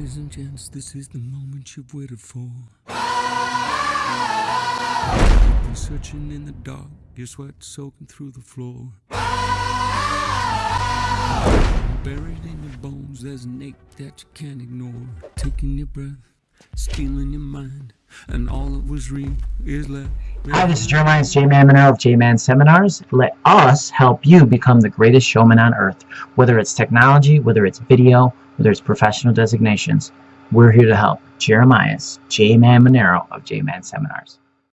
Ladies and gents, this is the moment you've waited for. You've been searching in the dark, your sweat soaking through the floor. Buried in your bones, there's an ache that you can't ignore. Taking your breath, stealing your mind, and all that was real is left. Hi, this is Jeremiah J-Man Monero of J-Man Seminars. Let us help you become the greatest showman on earth. Whether it's technology, whether it's video, whether it's professional designations, we're here to help. Jeremiah J-Man Monero of J-Man Seminars.